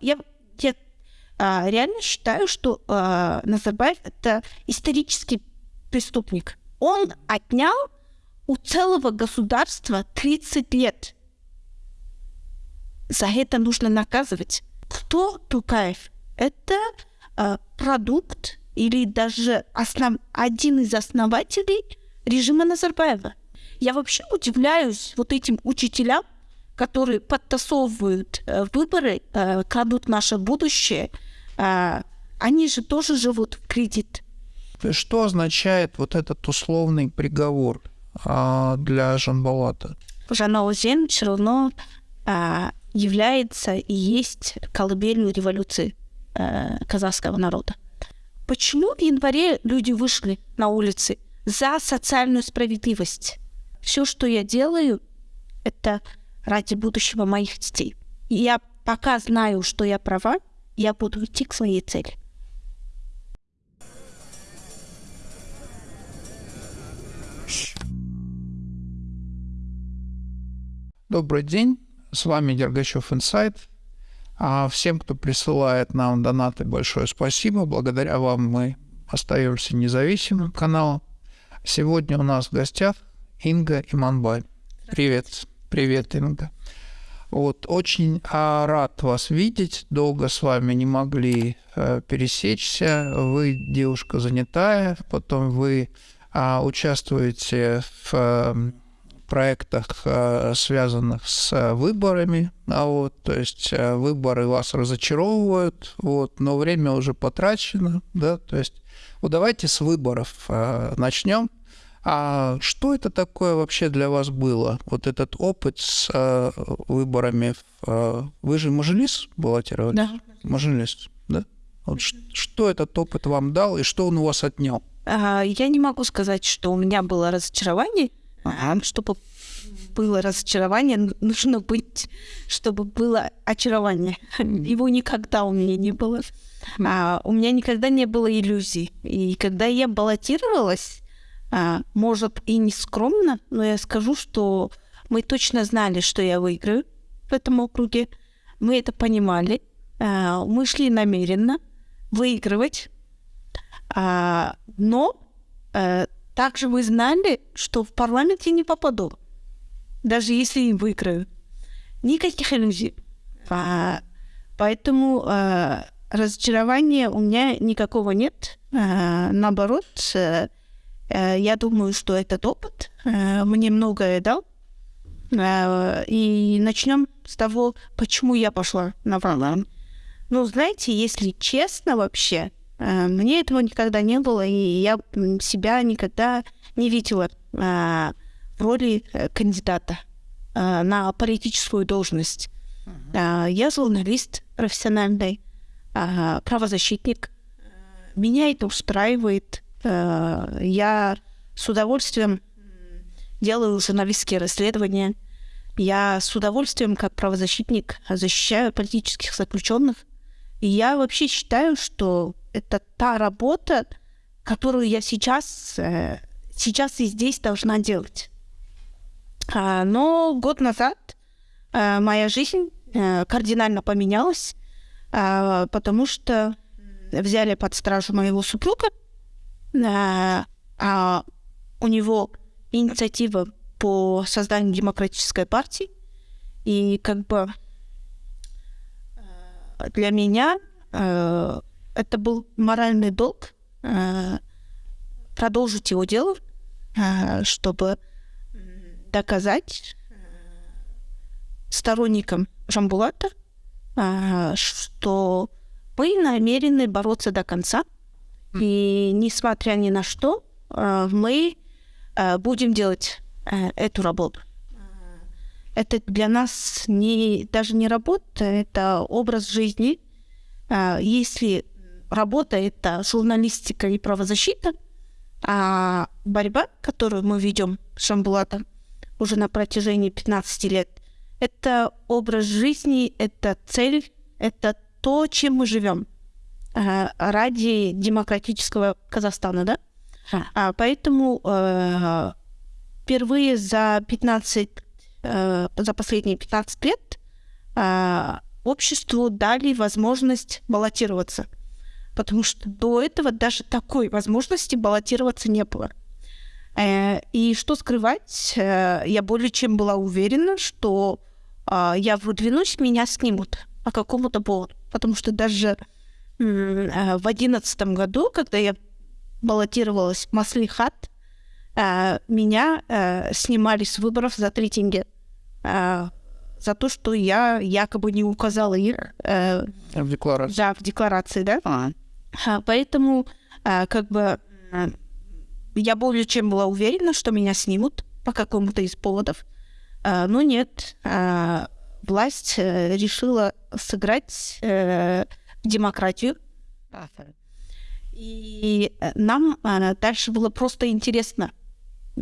Я, я а, реально считаю, что а, Назарбаев это исторический преступник. Он отнял у целого государства 30 лет. За это нужно наказывать. Кто Тукаев? Это э, продукт или даже основ... один из основателей режима Назарбаева. Я вообще удивляюсь вот этим учителям, которые подтасовывают э, выборы, э, крадут наше будущее. Э, они же тоже живут в кредит. Что означает вот этот условный приговор э, для Жанбалата? Жанаузен все равно является и есть колыбелью революции казахского народа. Почему в январе люди вышли на улицы за социальную справедливость? Все, что я делаю, это ради будущего моих детей. И я пока знаю, что я права, я буду идти к своей цели. Добрый день, с вами Дергачев Инсайт. А всем, кто присылает нам донаты, большое спасибо. Благодаря вам мы остаемся независимым каналом. Сегодня у нас в гостях Инга Иманбай. Привет. Привет, Инга. Вот, очень а, рад вас видеть. Долго с вами не могли а, пересечься. Вы девушка занятая, потом вы а, участвуете в а, проектах, а, связанных с выборами. А вот, то есть а, выборы вас разочаровывают, вот, но время уже потрачено. Да, то есть вот давайте с выборов а, начнем. А что это такое вообще для вас было? Вот этот опыт с э, выборами. Э, вы же Мажилис баллотировали? Да. Мажилис, да? Вот что этот опыт вам дал и что он у вас отнял? А, я не могу сказать, что у меня было разочарование. Ага. Чтобы было разочарование, нужно быть, чтобы было очарование. Его никогда у меня не было. А, у меня никогда не было иллюзий. И когда я баллотировалась, может и не скромно, но я скажу, что мы точно знали, что я выиграю в этом округе. Мы это понимали. А, мы шли намеренно выигрывать. А, но а, также мы знали, что в парламент я не попаду, даже если и выиграю. Никаких иллюзий. А, поэтому а, разочарования у меня никакого нет. А, наоборот, а, Э, я думаю, что этот опыт э, мне многое дал. Э, и начнем с того, почему я пошла на Валан. Ну, знаете, если честно вообще, мне этого никогда не было, и я себя никогда не видела в роли кандидата на политическую должность. Uh-huh. Я журналист профессиональный, правозащитник. Меня это устраивает. Э, я с удовольствием делаю журналистские расследования. Я с удовольствием, как правозащитник, защищаю политических заключенных. И я вообще считаю, что это та работа, которую я сейчас, э, сейчас и здесь должна делать. А, но год назад э, моя жизнь кардинально поменялась, а, потому что взяли под стражу моего супруга, а, а у него инициатива по созданию демократической партии. И как бы э, для меня э, это был моральный долг э, продолжить его дело, э, чтобы доказать э, сторонникам Жамбулата, э, что мы намерены бороться до конца – и несмотря ни на что, э, мы э, будем делать э, эту работу. Это для нас не, даже не работа, это образ жизни. Если работа — это журналистика и правозащита, а борьба, которую мы ведем с Шамбулатом уже на протяжении 15 лет, это образ жизни, это цель, это то, чем мы живем. Э, ради демократического Казахстана, да? А, поэтому э, впервые за 15, э, за последние 15 лет э, обществу дали возможность баллотироваться. Потому что до этого даже такой возможности баллотироваться не было. Э, и что скрывать, э, я более чем была уверена, что а, я выдвинусь, меня снимут по какому-то поводу. Потому что даже э, в одиннадцатом году, когда я баллотировалась в Маслихат, меня снимали с выборов за три тенге. За то, что я якобы не указала их... В декларации. Да, в декларации, да. А. Поэтому как бы я более чем была уверена, что меня снимут по какому-то из поводов. Но нет, власть решила сыграть демократию. И нам а, дальше было просто интересно,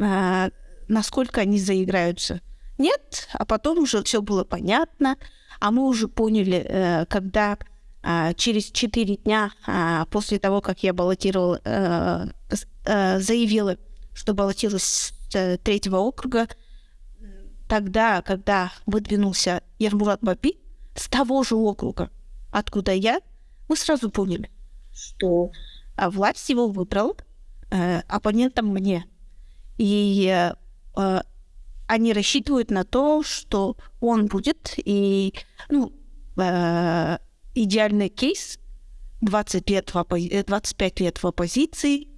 а, насколько они заиграются. Нет, а потом уже все было понятно, а мы уже поняли, э, когда через четыре дня после того, как я баллотировала, э, э, заявила, что баллотировалась с э, третьего округа, тогда, когда выдвинулся Ермурат Баби с того же округа, откуда я, мы сразу поняли, что а, власть его выбрала э, оппонентом мне. И э, они рассчитывают на то, что он будет, и ну, э, идеальный кейс, 20 лет в оппози- 25 лет в оппозиции,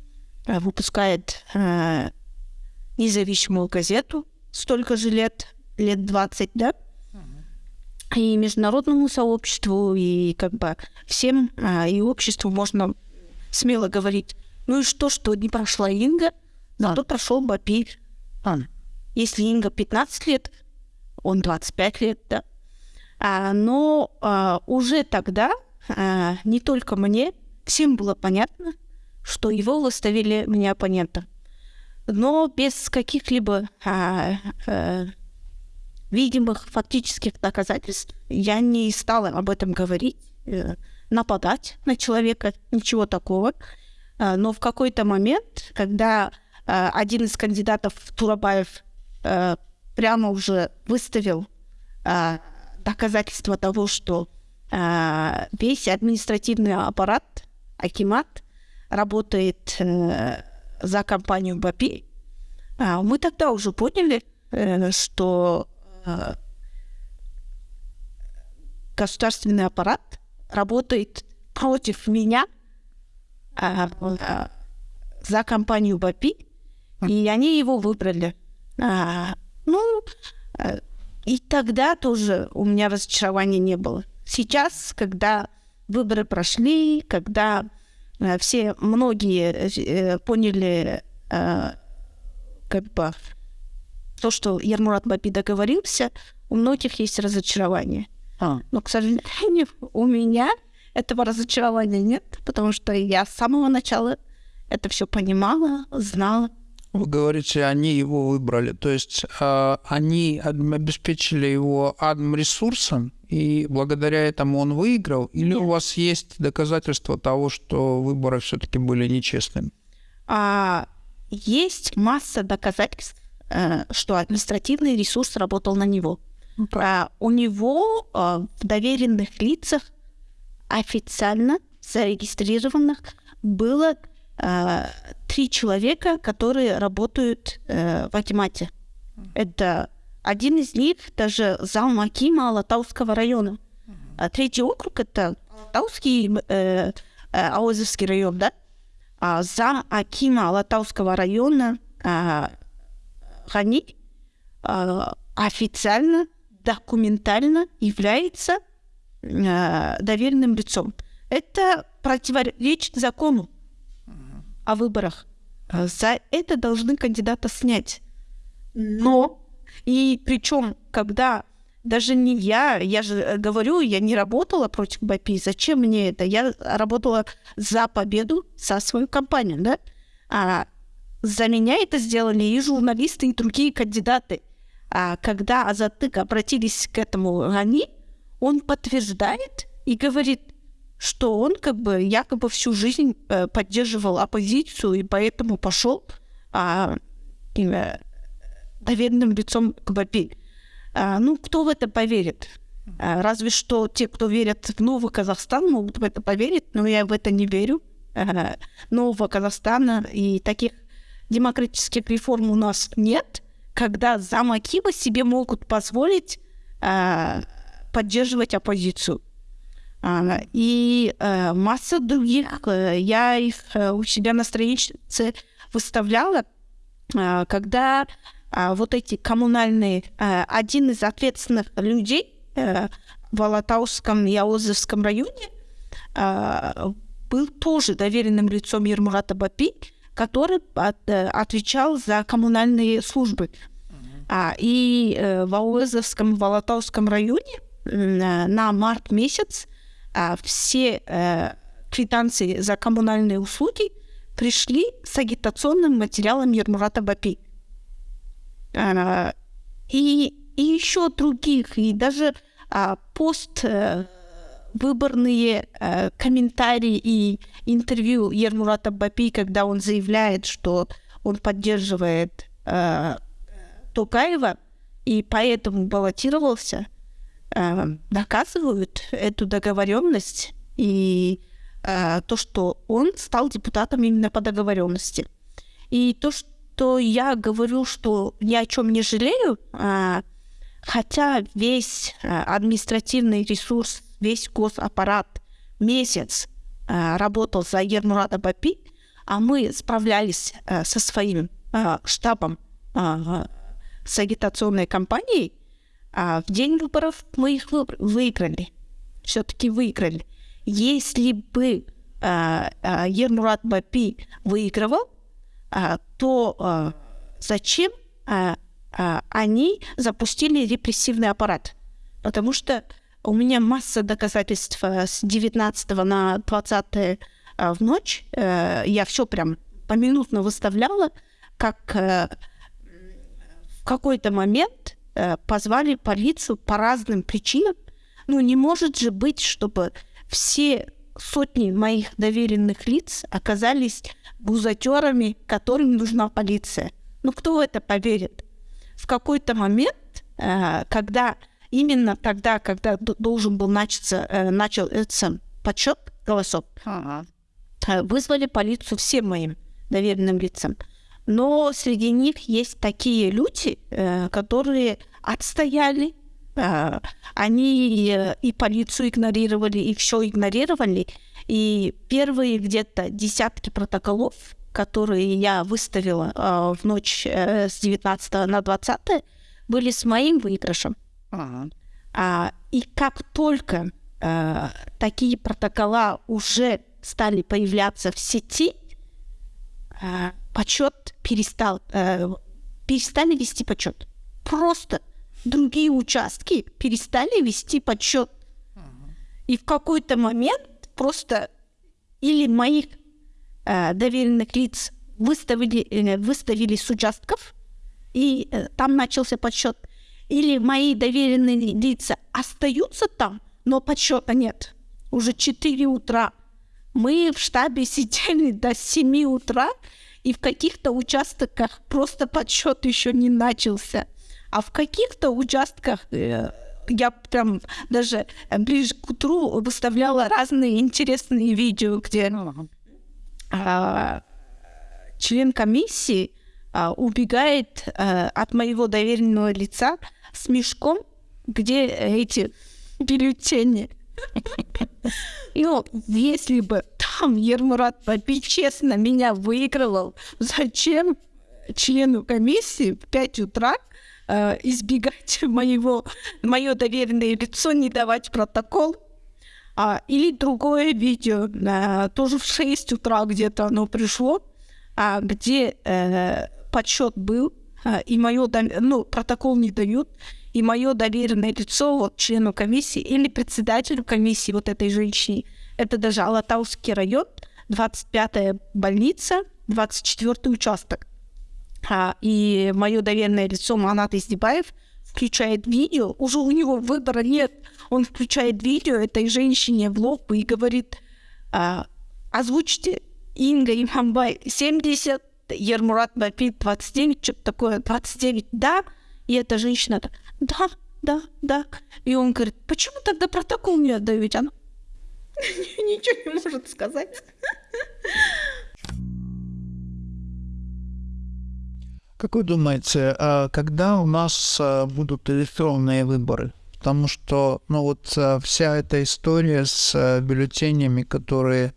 э, выпускает э, независимую газету, столько же лет, лет 20, да? И международному сообществу, и как бы всем, э, и обществу можно смело говорить, ну и что, что не прошла Инга, зато прошел Бапи. Если Инга 15 лет, он 25 лет, да? А, но а, уже тогда а, не только мне, всем было понятно, что его выставили мне оппонентом. Но без каких-либо а, а, видимых фактических доказательств я не стала об этом говорить, э, нападать на человека, ничего такого. А, но в какой-то момент, когда а, один из кандидатов Турабаев а, прямо уже выставил а, доказательство того, что э, весь административный аппарат, Акимат, работает э, за компанию БАПИ, э, мы тогда уже поняли, э, что э, государственный аппарат работает против меня э, э, за компанию БАПИ, и они его выбрали. А, ну, и тогда тоже у меня разочарования не было. Сейчас, когда выборы прошли, когда все многие э, поняли как бы то, что Ермурат Баби договорился, у многих есть разочарование. А. Но, к сожалению, у меня этого разочарования нет, потому что я с самого начала это все понимала, знала. Вы говорите, они его выбрали, то есть э, они обеспечили его адм-ресурсом, и благодаря этому он выиграл, или Нет. у вас есть доказательства того, что выборы все-таки были нечестными? А, есть масса доказательств, что административный ресурс работал на него. А, у него а, в доверенных лицах официально зарегистрированных было а, три человека, которые работают э, в Акимате. Это один из них даже зам Акима Алатауского района. А третий округ это Алатауский, э, э, Аозовский район, да? А зам Акима Алатауского района а, Хани а, официально, документально является а, доверенным лицом. Это противоречит закону о выборах. А За это должны кандидата снять. Но, и причем, когда даже не я, я же э, говорю, я не работала против БАПИ, зачем мне это? Я работала за победу за свою компанию, да? А за меня это сделали и журналисты, и другие кандидаты. А когда Азатык обратились к этому они, он подтверждает и говорит, что он как бы якобы всю жизнь э, поддерживал оппозицию и поэтому пошел а, э, доверенным лицом к БАПИ. А, ну, кто в это поверит? А, разве что те, кто верят в новый Казахстан, могут в это поверить, но я в это не верю. А, нового Казахстана и таких демократических реформ у нас нет, когда замакивы себе могут позволить а, поддерживать оппозицию. А, и а, масса других, а, я их а, у себя на странице выставляла, а, когда а, вот эти коммунальные, а, один из ответственных людей э, в Алатауском и Аозовском районе а, был тоже доверенным лицом Ермурата Бапи, который от, э, отвечал за коммунальные службы. А, и э, в Ауэзовском, в Алатауском районе э, на март месяц а, все э, квитанции за коммунальные услуги пришли с агитационным материалом Ермурата Бапи. А, и, и еще других, и даже а, пост э, выборные э, комментарии и интервью Ермурата Бапи, когда он заявляет, что он поддерживает э, Токаева и поэтому баллотировался, э, доказывают эту договоренность и э, то, что он стал депутатом именно по договоренности. И то, что я говорю, что ни о чем не жалею, э, хотя весь э, административный ресурс весь госаппарат месяц э, работал за Ермурата Бапи, а мы справлялись э, со своим штабом с агитационной кампанией, а в день выборов мы их вы- выиграли. Все-таки выиграли. Если бы Ермурат Бапи выигрывал, то зачем они запустили репрессивный аппарат? Потому что у меня масса доказательств э, с 19 на 20 э, в ночь. Э, Я все прям поминутно выставляла, как в какой-то момент позвали полицию по разным причинам. Ну, не может же быть, чтобы все сотни моих доверенных лиц оказались бузатерами, которым нужна полиция. Ну, кто в это поверит? В какой-то момент, э, когда именно тогда, когда должен был начаться, э, начался подсчет голосов, Ага. э, вызвали полицию всем моим доверенным лицам. Но среди них есть такие люди, которые отстояли, они и полицию игнорировали, и все игнорировали. И первые где-то десятки протоколов, которые я выставила э, в ночь э, с 19 на 20, были с моим выигрышем. Ага. А, и как только э, такие протокола уже стали появляться в сети, э, почет перестал, э, перестали вести почет. Просто другие участки перестали вести подсчет. И в какой-то момент просто или моих доверенных лиц выставили, э, выставили с участков, и э, там начался подсчет. Или мои доверенные лица остаются там, но подсчета нет. Уже 4 утра. Мы в штабе сидели до 7 утра, и в каких-то участках просто подсчет еще не начался. А в каких-то участках э, я прям даже э, ближе к утру выставляла разные интересные видео, где. А, член комиссии а, убегает а, от моего доверенного лица с мешком, где эти бюллетени. Ну, если бы там Ермурат Баби честно меня выигрывал, зачем члену комиссии в 5 утра избегать моего, мое доверенное лицо, не давать протокол? А, или другое видео, а, тоже в 6 утра где-то оно пришло, а, где э, подсчет был, а, и мое, ну, протокол не дают, и мое доверенное лицо вот члену комиссии или председателю комиссии вот этой женщине, это даже Алатауский район, 25-я больница, 24-й участок. А, и мое доверенное лицо Манат Издебаев включает видео, уже у него выбора нет, он включает видео этой женщине в лоб и говорит, а, озвучьте Инга Имамбай 70, Ермурат Бапи 29, что-то такое, 29, да, и эта женщина так, да, да, да. И он говорит, почему тогда протокол не отдаете? Она ничего не может сказать. Как вы думаете, а когда у нас а, будут электронные выборы? Потому что, ну вот а, вся эта история с бюллетенями, которые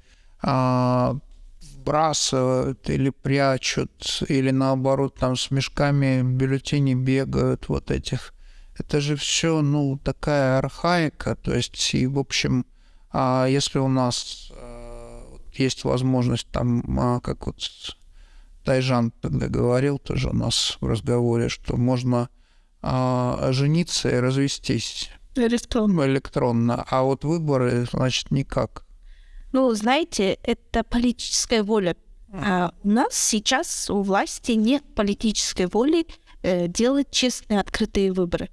вбрасывают или прячут, или наоборот там с мешками бюллетеней бегают вот этих. Это же все, ну, такая архаика. То есть, и, в общем, если у нас есть возможность там, как вот Тайжан тогда говорил тоже у нас в разговоре, что можно а, жениться и развестись. Электронно. Электронно. А вот выборы, значит, никак. Ну, знаете, это политическая воля. А у нас сейчас у власти нет политической воли э, делать честные, открытые выборы.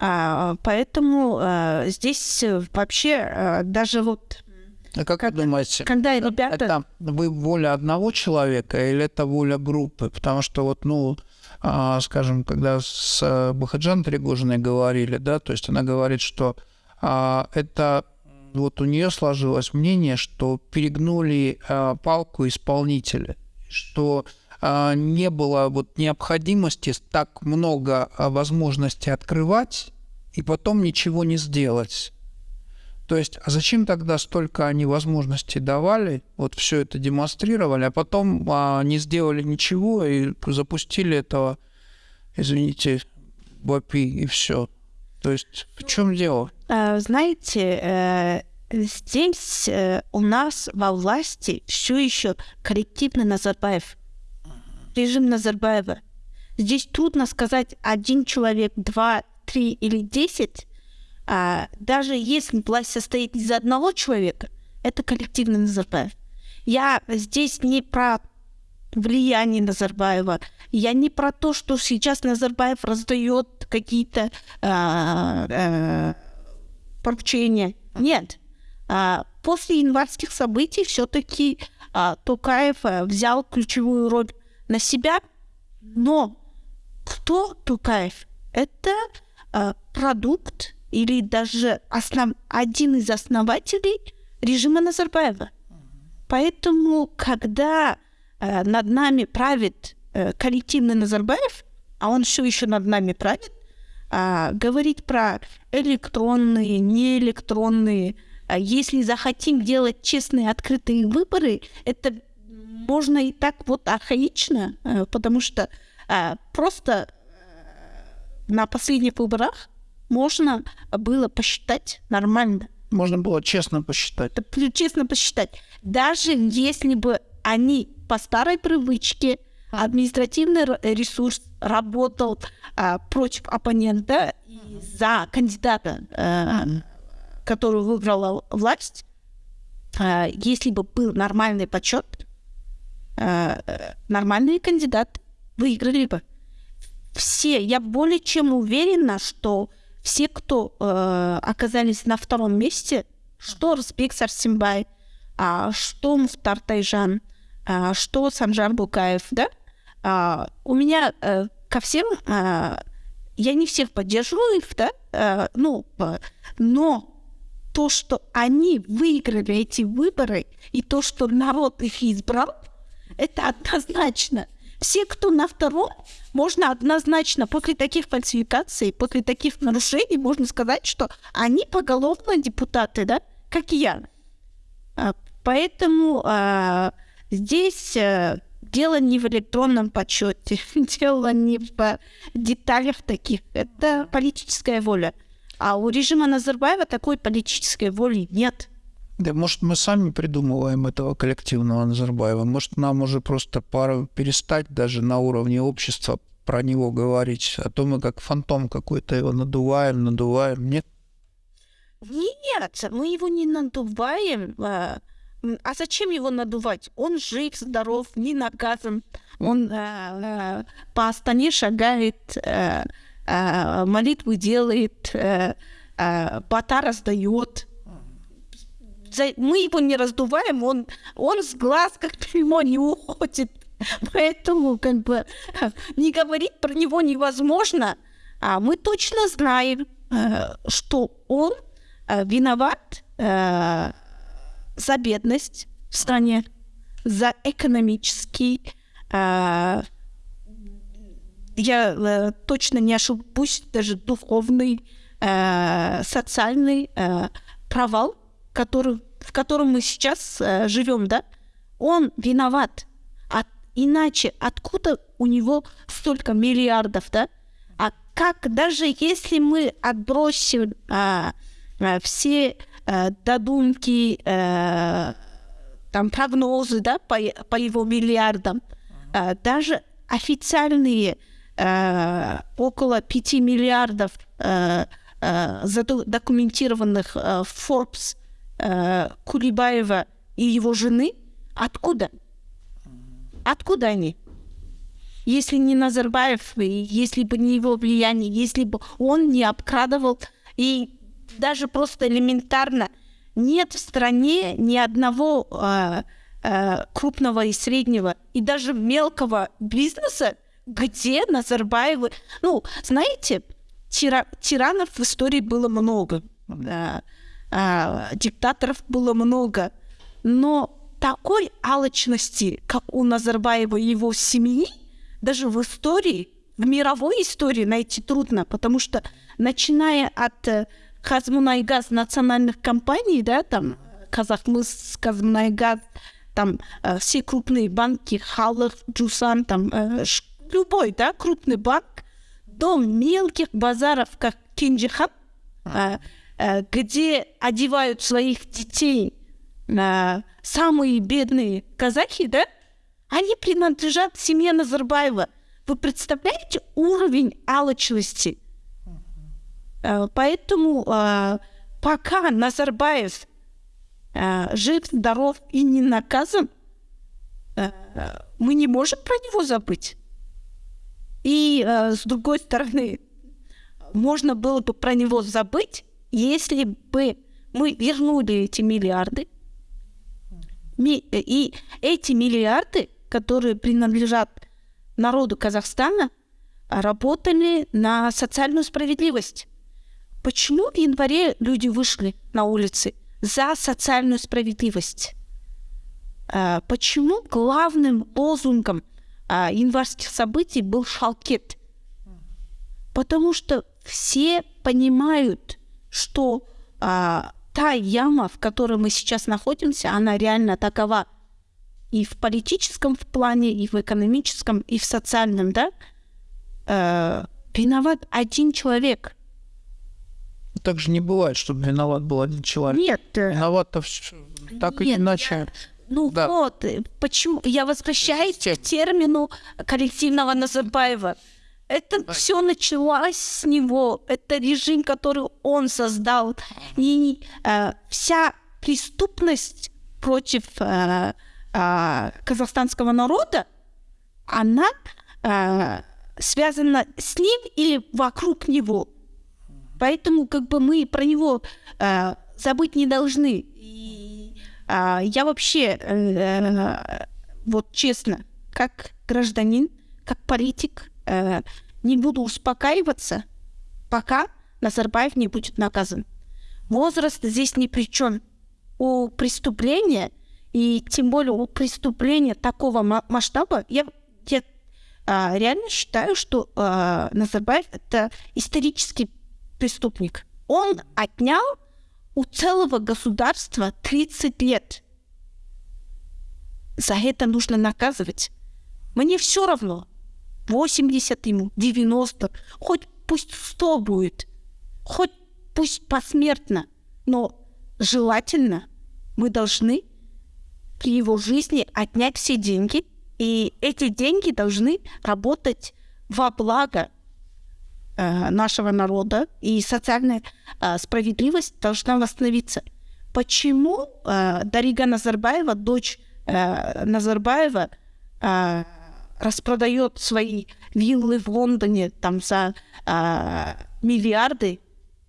А, поэтому а, здесь вообще а, даже вот а как, как вы думаете, когда ребята... это вы воля одного человека или это воля группы? Потому что вот, ну, скажем, когда с э, Бахаджан Тригожиной говорили, да, то есть она говорит, что а, это вот у нее сложилось мнение, что перегнули а, палку исполнители, что а, не было вот необходимости так много а, возможностей открывать и потом ничего не сделать. То есть, а зачем тогда столько они возможностей давали, вот все это демонстрировали, а потом а, не сделали ничего и запустили этого, извините, БАПИ и все. То есть, в чем дело? А, знаете, э, здесь э, у нас во власти все еще коллективный Назарбаев, режим Назарбаева. Здесь трудно сказать один человек, два, три или десять, а, даже если власть состоит из одного человека, это коллективный Назарбаев. Я здесь не про влияние Назарбаева. Я не про то, что сейчас Назарбаев раздает какие-то а, а, поручения. Нет. А, после январских событий все-таки а, Токаев а, взял ключевую роль на себя. Но кто Токаев? Это а, продукт или даже основ... один из основателей режима Назарбаева. Поэтому, когда э, над нами правит э, коллективный Назарбаев, а он все еще над нами правит, э, говорить про электронные, неэлектронные, э, если захотим делать честные, открытые выборы, это можно и так вот архаично, э, потому что э, просто э, на последних выборах можно было посчитать нормально. Можно было честно посчитать. Честно посчитать. Даже если бы они по старой привычке административный ресурс работал а, против оппонента и за кандидата, а, который выбрала власть, а, если бы был нормальный подсчет, а, нормальные кандидаты выиграли бы. Все, я более чем уверена, что все, кто э, оказались на втором месте, что Русбек Сарсимбай, а, что Муфтар Тайжан, а, что Санжар Букаев, да, а, у меня э, ко всем, а, я не всех поддерживаю их, да, а, ну, но то, что они выиграли эти выборы, и то, что народ их избрал, это однозначно – все, кто на втором, можно однозначно после таких фальсификаций, после таких нарушений, можно сказать, что они поголовно депутаты, да, как я. А, поэтому а, здесь а, дело не в электронном подсчете, дело не в деталях таких. Это политическая воля. А у режима Назарбаева такой политической воли нет. Да, может, мы сами придумываем этого коллективного Назарбаева. Может, нам уже просто пора перестать даже на уровне общества про него говорить. А то мы как фантом какой-то его надуваем, надуваем. Нет? Нет, мы его не надуваем. А, а зачем его надувать? Он жив, здоров, не наказан. Он а, а, по Астане шагает, а, а, молитвы делает, а, а, бата раздает мы его не раздуваем, он, он с глаз как прямо не уходит. Поэтому как бы не говорить про него невозможно. А мы точно знаем, э, что он э, виноват э, за бедность в стране, за экономический, я э, точно не ошибусь, даже духовный, э, социальный э, провал, который, в котором мы сейчас э, живем, да, он виноват. А иначе откуда у него столько миллиардов, да? А как даже если мы отбросим а, а, все а, додумки, а, там прогнозы, да, по, по его миллиардам, а, даже официальные а, около 5 миллиардов а, а, задокументированных а, Forbes а, Кулибаева и его жены, откуда? Откуда они? Если не Назарбаев, если бы не его влияние, если бы он не обкрадывал, и даже просто элементарно нет в стране ни одного э, э, крупного и среднего, и даже мелкого бизнеса, где Назарбаевы... Ну, знаете, тира, тиранов в истории было много, да, э, диктаторов было много, но такой алчности, как у Назарбаева и его семьи, даже в истории, в мировой истории найти трудно, потому что начиная от э, Казмунайгаз национальных компаний, да, там Казахмыс, Казмунайгаз, там э, все крупные банки, Халах, Джусан, там э, любой, да, крупный банк, до мелких базаров, как Кинджихан, э, э, где одевают своих детей э, самые бедные казахи, да, они принадлежат семье Назарбаева. Вы представляете уровень алчности? Э, поэтому э, пока Назарбаев э, жив, здоров и не наказан, э, мы не можем про него забыть. И э, с другой стороны, можно было бы про него забыть, если бы мы вернули эти миллиарды, и эти миллиарды, которые принадлежат народу Казахстана, работали на социальную справедливость. Почему в январе люди вышли на улицы за социальную справедливость? А, почему главным лозунгом а, январских событий был шалкет? Потому что все понимают, что а, та яма, в которой мы сейчас находимся, она реально такова и в политическом в плане, и в экономическом, и в социальном, да? Э, виноват один человек. Так же не бывает, чтобы виноват был один человек. Нет. Виноват-то так Нет, или иначе. Я... Ну да. вот, почему я возвращаюсь к термину коллективного Назарбаева. Это да. все началось с него. Это режим, который он создал. И э, вся преступность против э, э, казахстанского народа, она э, связана с ним или вокруг него. Поэтому как бы мы про него э, забыть не должны. И э, я вообще, э, э, вот честно, как гражданин, как политик, э, не буду успокаиваться, пока Назарбаев не будет наказан. Возраст здесь ни при чем. У преступления, и тем более у преступления такого масштаба, я, я а, реально считаю, что а, Назарбаев это исторический преступник. Он отнял у целого государства 30 лет. За это нужно наказывать. Мне все равно, 80 ему, 90, хоть пусть 100 будет, хоть пусть посмертно, но желательно мы должны при его жизни отнять все деньги, и эти деньги должны работать во благо э, нашего народа, и социальная э, справедливость должна восстановиться. Почему э, Дарига Назарбаева, дочь Назарбаева, распродает свои виллы в Лондоне там за а, миллиарды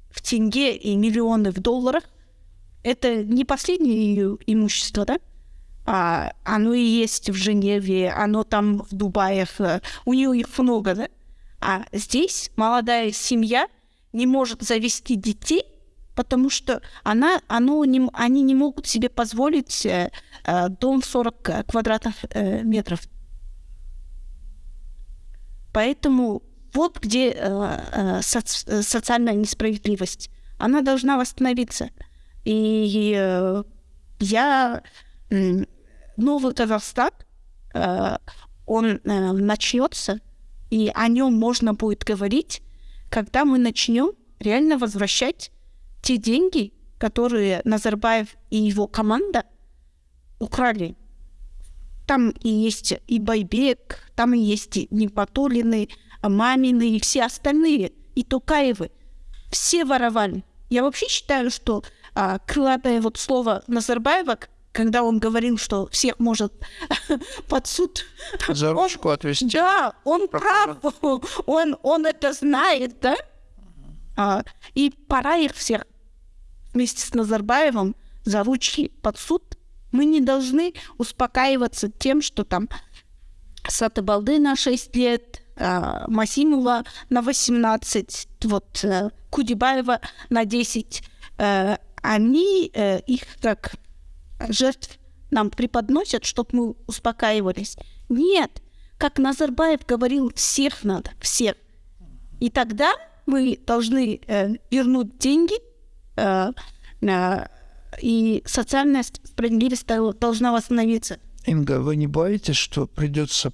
в тенге и миллионы в долларах, это не последнее ее имущество, да? А, оно и есть в Женеве, оно там в Дубае, у нее их много, да? А здесь молодая семья не может завести детей, потому что она, оно не, они не могут себе позволить э, э, дом 40 квадратных э, метров. Поэтому вот где э, э, соци э, социальная несправедливость. Она должна восстановиться. И э, я новый Казахстан, э, он э, начнется, и о нем можно будет говорить, когда мы начнем реально возвращать те деньги, которые Назарбаев и его команда украли. Там и есть и Байбек, там и есть и Нипатулины, Мамины и все остальные, и Тукаевы. Все воровали. Я вообще считаю, что а, крылатое вот слово Назарбаева, когда он говорил, что всех может под суд... За ручку он, отвести. Да, он прав. Он, он это знает, да? А, и пора их всех вместе с Назарбаевым за ручки под суд. Мы не должны успокаиваться тем, что там Сатыбалды на 6 лет, а, Масимова на 18, вот э, Кудибаева на 10. Э, они э, их как жертв нам преподносят, чтобы мы успокаивались. Нет, как Назарбаев говорил, всех надо, всех. И тогда мы должны вернуть деньги, и социальная справедливость должна восстановиться. Инга, вы не боитесь, что придется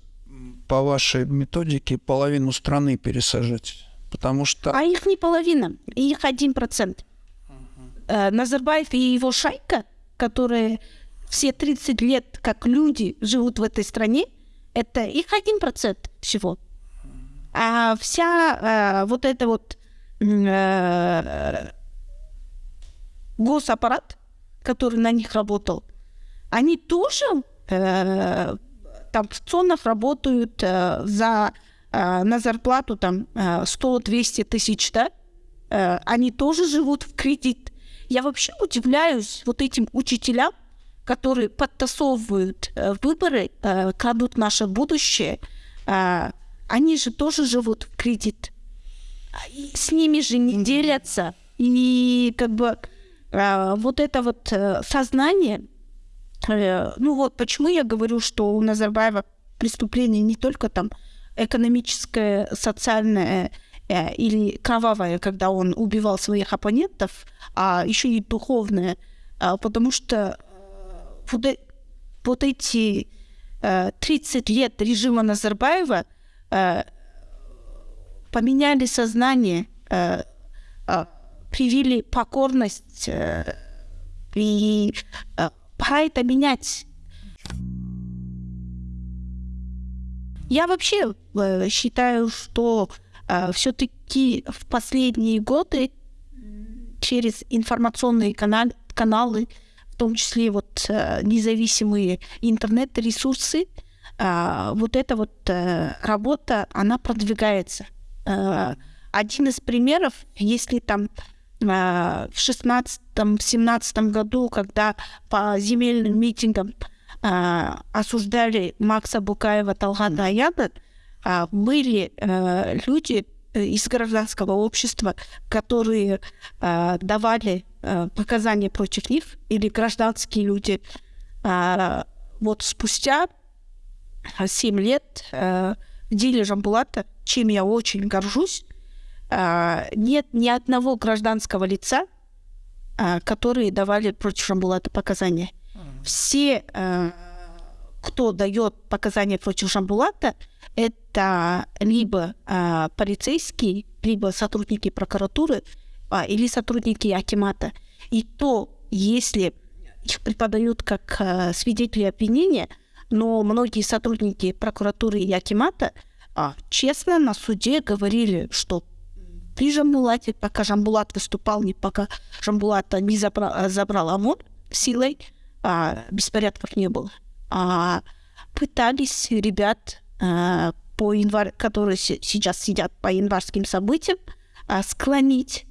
по вашей методике половину страны пересажать? Потому что... А их не половина, их один процент. Uh-huh. Назарбаев и его шайка, которые все 30 лет как люди живут в этой стране, это их один процент всего. А вся э, вот эта вот э, госаппарат, который на них работал, они тоже э, там в ЦОНах работают э, за, э, на зарплату там э, 100-200 тысяч, да, э, они тоже живут в кредит. Я вообще удивляюсь вот этим учителям, которые подтасовывают э, выборы, э, крадут наше будущее. Э, они же тоже живут в кредит. И с ними же не делятся. И как бы э, вот это вот э, сознание, Э, ну вот почему я говорю, что у Назарбаева преступление не только там экономическое, социальное э, или кровавое, когда он убивал своих оппонентов, а еще и духовное, потому что э, вот, э, эти э, 30 лет режима Назарбаева э, поменяли сознание, э, э, привили покорность э, и э, Пора это менять. Я вообще э, считаю, что все-таки в последние годы через информационные канал, каналы, в том числе вот э, независимые интернет-ресурсы, э, вот эта вот э, работа, она продвигается. Э, один из примеров, если там в 16-17 году, когда по земельным митингам э, осуждали Макса Букаева, Талгата Аяна, э, были люди из гражданского общества, которые давали показания против них, или гражданские люди. Вот спустя 7 лет деле Жамбулата, чем я очень горжусь, нет ни одного гражданского лица, а, которые давали против Шамбулата показания. Все, а, кто дает показания против Шамбулата, это либо полицейские, либо сотрудники прокуратуры, или сотрудники Акимата. И то, если их преподают как свидетели обвинения, но многие сотрудники прокуратуры и Акимата честно на суде говорили, что при Жамбулате, пока Жамбулат выступал, не пока Жамбулата не забрал, забрал ОМОН силой, а, беспорядков не было. А, пытались ребят, а, по январь, которые сейчас сидят по январским событиям, а, склонить,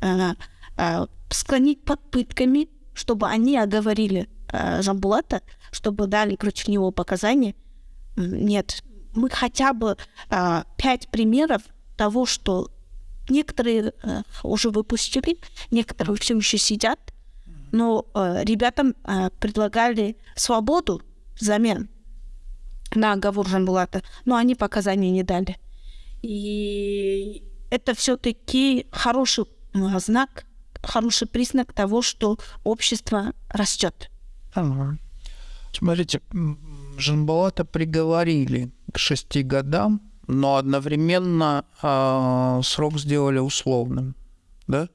а, а, склонить под пытками, чтобы они оговорили а, Жамбулата, чтобы дали против него показания. Нет, мы хотя бы а, пять примеров того, что некоторые а, уже выпустили, некоторые все еще сидят, но а, ребятам а, предлагали свободу взамен на оговор Жанбулата, но они показания не дали. И это все-таки хороший знак, хороший признак того, что общество растет. Смотрите, Жанбалата приговорили к шести годам, но одновременно э, срок сделали условным, да?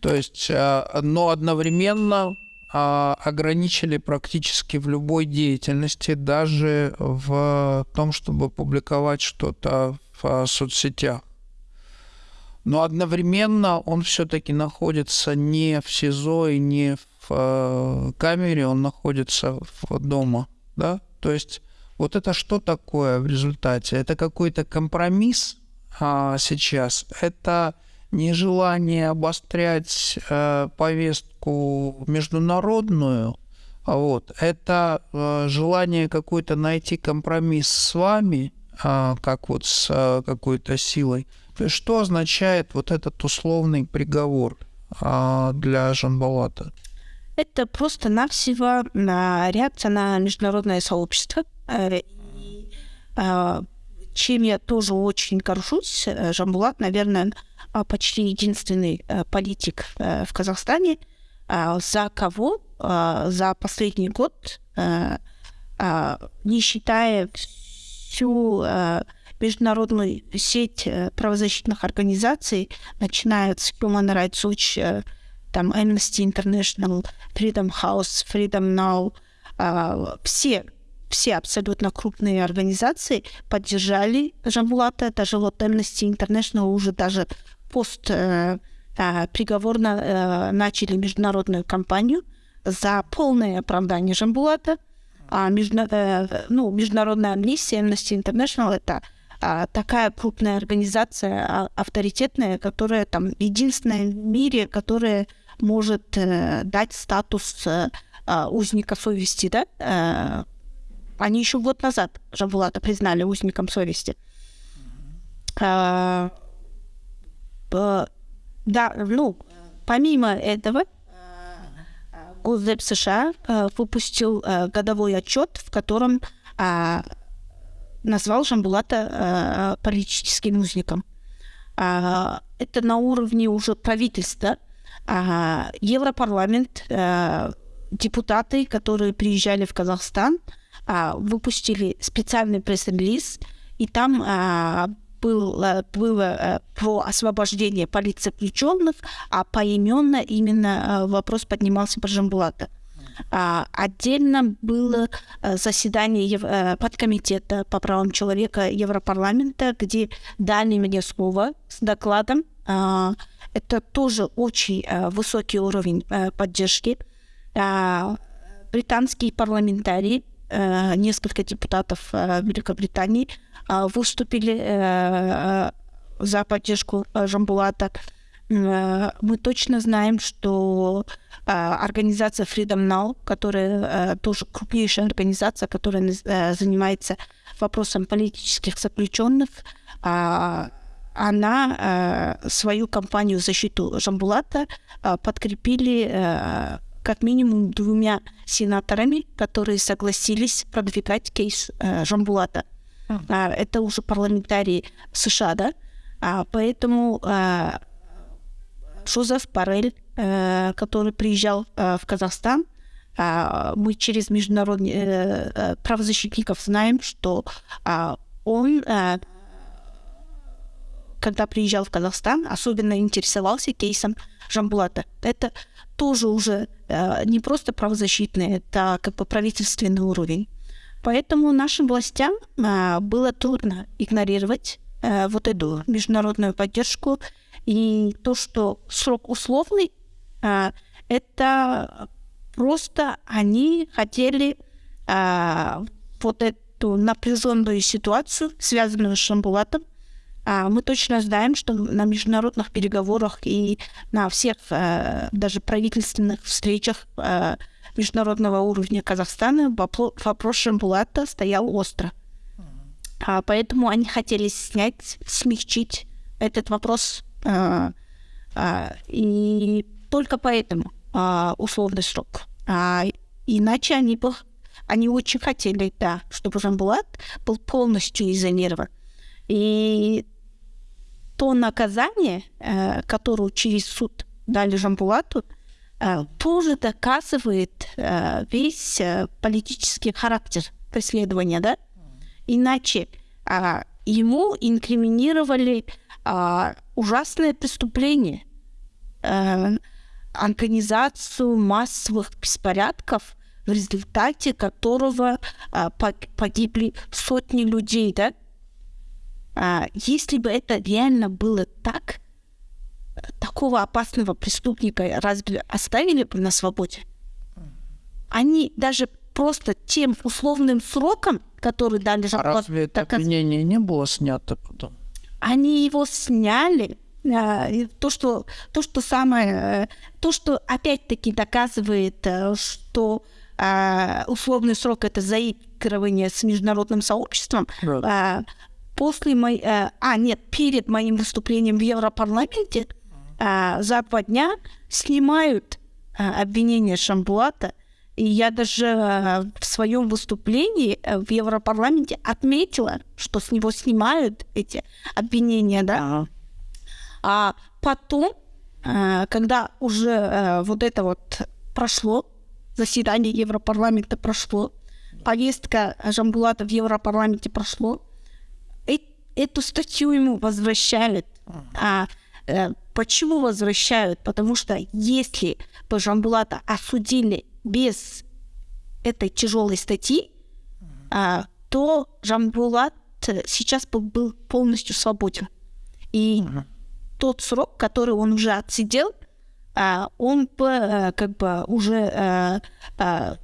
То есть, э, но одновременно э, ограничили практически в любой деятельности, даже в том, чтобы публиковать что-то в э, соцсетях. Но одновременно он все-таки находится не в СИЗО и не в э, камере, он находится в дома, да? То есть вот это что такое в результате? Это какой-то компромисс а, сейчас? Это нежелание обострять э, повестку международную? А вот. Это э, желание какой-то найти компромисс с вами, э, как вот с э, какой-то силой. То есть что означает вот этот условный приговор э, для Жанбалата? Это просто-навсего реакция на международное сообщество. Э, а, чем я тоже очень горжусь. Э, Жамбулат, наверное, а, почти единственный э, политик в Казахстане, а, за кого за последний год, не считая всю международную сеть правозащитных организаций, начиная с Human Rights Watch, там Amnesty International, Freedom House, Freedom Now, а, все все абсолютно крупные организации поддержали Жамбулата, даже вот Amnesty International уже даже пост э, э, приговорно начали международную кампанию за полное оправдание Жамбулата. А между, э, ну, международная амнистия Amnesty International это а, такая крупная организация, а, авторитетная, которая там единственная в мире, которая может э, дать статус э, а, узника совести, да? Э, они еще год назад Жавулата признали узником совести. А, э, да, ну, помимо этого, Госдеп США выпустил годовой отчет, в котором э, назвал Жамбулата политическим узником. Это на уровне уже правительства. Э, Европарламент, э, депутаты, которые приезжали в Казахстан, э, выпустили специальный пресс-релиз, и там э, было, было про освобождение политзаключенных, а поименно именно вопрос поднимался про Жамбулата. А, отдельно было э, заседание э, подкомитета по правам человека Европарламента, где дали мне слово с докладом. А, это тоже очень э, высокий уровень поддержки. А, британские парламентарии, несколько депутатов Великобритании выступили за поддержку Жамбулата. Мы точно знаем, что а, организация Freedom Now, которая а, тоже крупнейшая организация, которая а, занимается вопросом политических заключенных, она свою кампанию в защиту Жамбулата подкрепили как минимум двумя сенаторами, которые согласились продвигать кейс Жамбулата. Это уже парламентарии США, да? Поэтому Жозеф Барель Э, который приезжал э, в Казахстан, а, мы через международных э, правозащитников знаем, что а, он, когда приезжал в Казахстан, особенно интересовался кейсом Жамбулата. Это тоже уже не просто правозащитный, это как бы правительственный уровень. Поэтому нашим властям было трудно игнорировать вот эту международную поддержку и то, что срок условный, а, это просто они хотели а, вот эту напряженную ситуацию, связанную с Шамбулатом, мы точно знаем, что на международных переговорах и на всех даже правительственных встречах международного уровня Казахстана вопрос Шамбулата стоял остро. А, поэтому они хотели снять, смягчить этот вопрос. А, а, и только поэтому а, условный срок. А, иначе они бы они очень хотели, да, чтобы Жамбулат был полностью изолирован. И то наказание, э, которое через суд дали Жамбулату, э, тоже доказывает э, весь политический характер преследования, да? Иначе э, ему инкриминировали э, ужасное преступление, организацию массовых беспорядков, в результате которого э, погибли сотни людей, да? А, если бы это реально было так, такого опасного преступника разве оставили бы на свободе? Они даже просто тем условным сроком, который дали А разве это доказ... обвинение не было снято потом? Они его сняли. А, то, что, то, что самое, то, что опять-таки доказывает, э, что а, условный срок это заигрывание с международным сообществом, да после моей... Э, а, нет, перед моим выступлением в Европарламенте э, за два дня снимают э, обвинение Шамбулата. И я даже э, в своем выступлении э, в Европарламенте отметила, что с него снимают эти обвинения, да. А потом, э, когда уже э, вот это вот прошло, заседание Европарламента прошло, повестка Жамбулата в Европарламенте прошло, эту статью ему возвращают. А э, почему возвращают? Потому что если бы Жамбулата осудили без этой тяжелой статьи, а, то Жамбулат сейчас бы был полностью свободен. И uh-huh. тот срок, который он уже отсидел, а, он бы а, как бы уже а, а,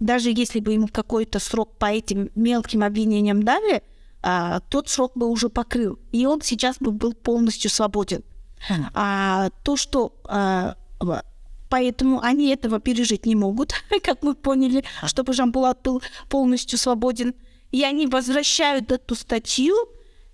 даже если бы ему какой-то срок по этим мелким обвинениям дали, а, тот срок бы уже покрыл, и он сейчас бы был полностью свободен. Хм. А то, что а, поэтому они этого пережить не могут, как мы поняли, чтобы Жамбулат был полностью свободен, и они возвращают эту статью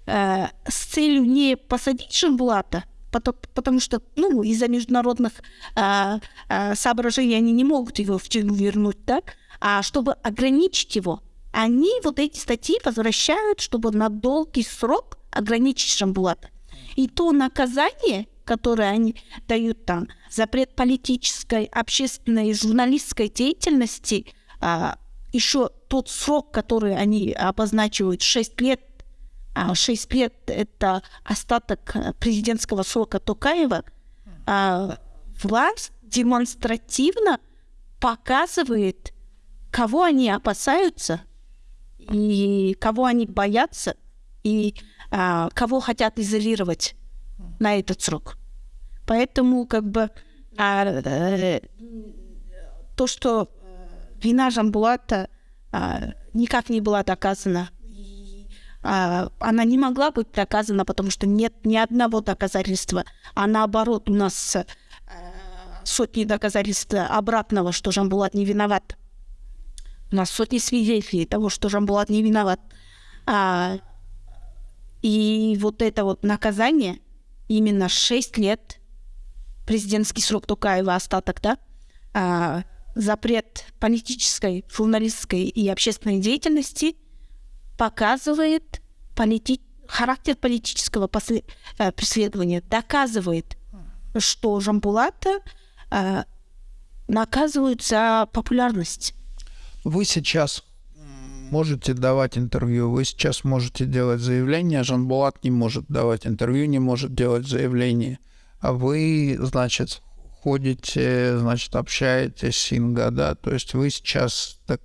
а, с целью не посадить Жамбулата, потому, потому что ну, из-за международных а, а, соображений они не могут его в тюрьму вернуть, так, а чтобы ограничить его они вот эти статьи возвращают, чтобы на долгий срок ограничить Шамбулата. И то наказание, которое они дают там, запрет политической, общественной журналистской деятельности, а, еще тот срок, который они обозначивают, 6 лет, а 6 лет – это остаток президентского срока Токаева, а, власть демонстративно показывает, кого они опасаются – и кого они боятся, и а, кого хотят изолировать на этот срок. Поэтому как бы а, а, то, что вина Жамбулата а, никак не была доказана, а, она не могла быть доказана, потому что нет ни одного доказательства, а наоборот у нас а, сотни доказательств обратного, что Жамбулат не виноват. У нас сотни свидетелей того, что Жамбулат не виноват. А, и вот это вот наказание, именно 6 лет, президентский срок Тукаева остаток, да, а, запрет политической, журналистской и общественной деятельности показывает полити... характер политического после... э, преследования, доказывает, что Жамбулата э, наказывают за популярность. Вы сейчас можете давать интервью, вы сейчас можете делать заявление, Жанбулат не может давать интервью, не может делать заявление. А вы, значит, ходите, значит, общаетесь с Инга, да, то есть вы сейчас так,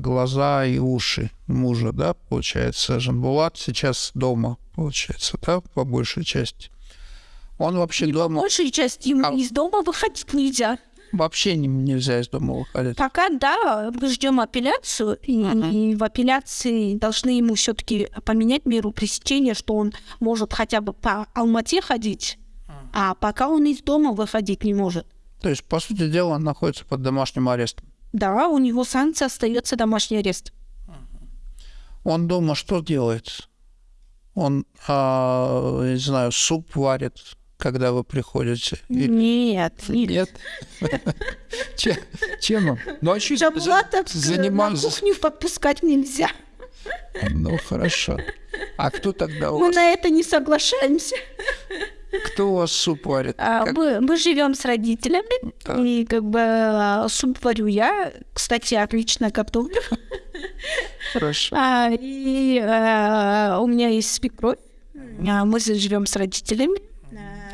глаза и уши мужа, да, получается, Жанбулат сейчас дома, получается, да, по большей части. Он вообще не дома... По большей части ему а... из дома выходить нельзя вообще не, нельзя из дома выходить. Пока да, мы ждем апелляцию, и, uh-huh. и в апелляции должны ему все-таки поменять меру пресечения, что он может хотя бы по Алмате ходить, uh-huh. а пока он из дома выходить не может. То есть, по сути дела, он находится под домашним арестом. Да, у него санкция остается домашний арест. Он дома что делает? Он, а, не знаю, суп варит, когда вы приходите? Или... Нет, нет. Чем он? Ну, а занимался... на кухню подпускать нельзя. Ну, хорошо. А кто тогда у вас? Мы на это не соглашаемся. Кто у вас суп варит? А, как... Мы, мы живем с родителями, да. и как бы а, суп варю я. Кстати, отлично готовлю. Хорошо. А, и а, у меня есть свекровь. А, мы живем с родителями.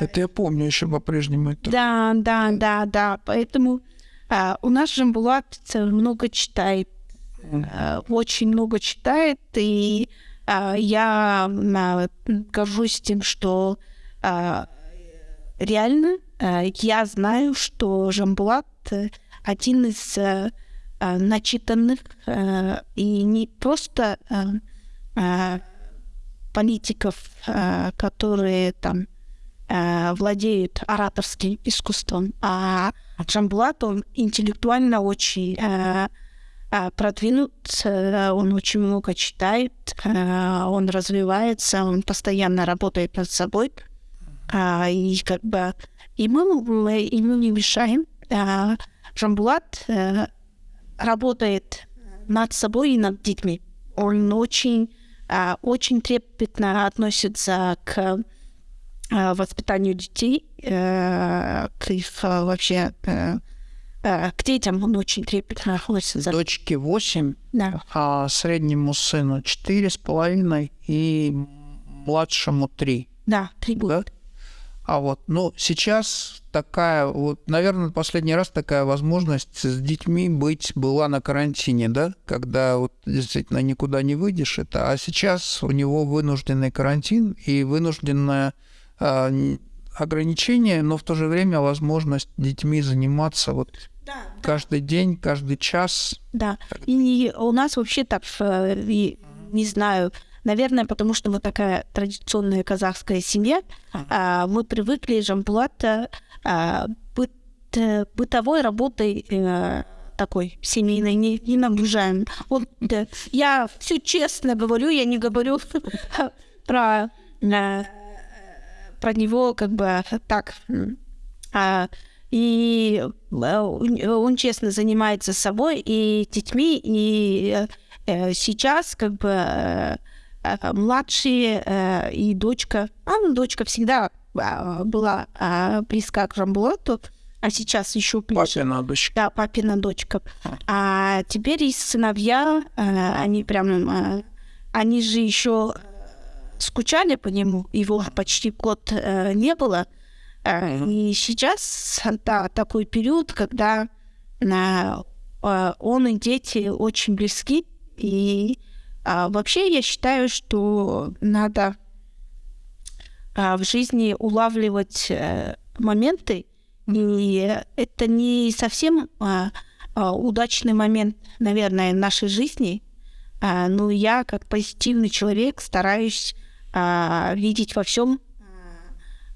Это я помню еще по-прежнему. Это... Да, да, да, да. Поэтому а, у нас Жамбулат много читает. А, очень много читает. И а, я а, горжусь тем, что а, реально а, я знаю, что Жамбулат один из а, начитанных и не просто политиков, которые там владеют ораторским искусством, а Джамбулат, он интеллектуально очень продвинут, он очень много читает, он развивается, он постоянно работает над собой. А, и как бы и мы ему не мешаем. А, Жамбулат а, работает над собой и над детьми. Он очень, очень трепетно относится к воспитанию детей, а, к их а, вообще к детям он очень трепетно относится. Дочке 8, да. а среднему сыну четыре с половиной и младшему 3. Да, 3 года. Да? А вот, ну, сейчас такая, вот, наверное, последний раз такая возможность с детьми быть была на карантине, да, когда вот действительно никуда не выйдешь, это, а сейчас у него вынужденный карантин и вынужденное э, ограничение, но в то же время возможность детьми заниматься вот да, каждый да. день, каждый час. Да, и у нас вообще так, э, не знаю, Наверное, потому что мы такая традиционная казахская семья, а, мы привыкли Жамбулата а, быт, э, бытовой работой а, такой семейной не, не нагружаем. Вот, да, я все честно говорю, я не говорю про, а, про него как бы так. А, и он честно занимается собой и детьми, и сейчас как бы Э, младшие э, и дочка. А, ну, дочка всегда а, была а, близка к Жамбулату, а сейчас еще ближе. Папина дочка. Да, папина дочка. А теперь и сыновья, э, они прям, они же еще скучали по нему, его почти год не было. И сейчас, да, такой период, когда он и дети очень близки, и а, вообще я считаю, что надо а, в жизни улавливать а, моменты, и это не совсем а, а, удачный момент, наверное, нашей жизни, а, но я как позитивный человек стараюсь а, видеть во всем